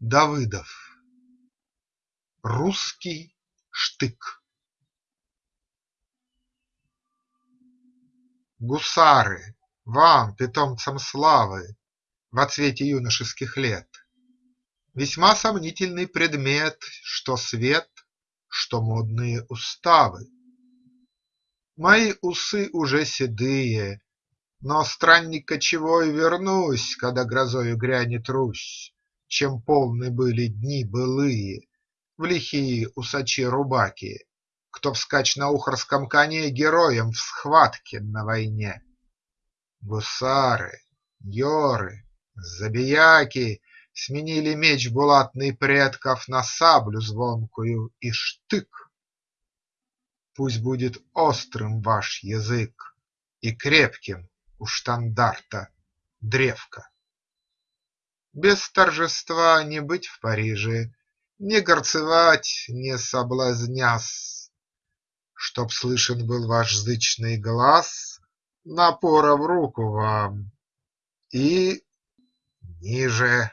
Давыдов. Русский штык. Гусары, вам, питомцам славы, Во цвете юношеских лет, Весьма сомнительный предмет, Что свет, что модные уставы. Мои усы уже седые, Но, странник кочевой, вернусь, Когда грозою грянет Русь, Чем полны были дни былые, В лихие усачи-рубаки, Кто вскачь на ухарском коне Героем в схватке на войне. Гусары, йоры, забияки Сменили меч булатный предков На саблю звонкую и штык. Пусть будет острым ваш язык И крепким у штандарта древко. Без торжества не быть в Париже, Не горцевать, не соблазнясь, Чтоб слышен был ваш зычный глас, Напора в руку вам и ниже.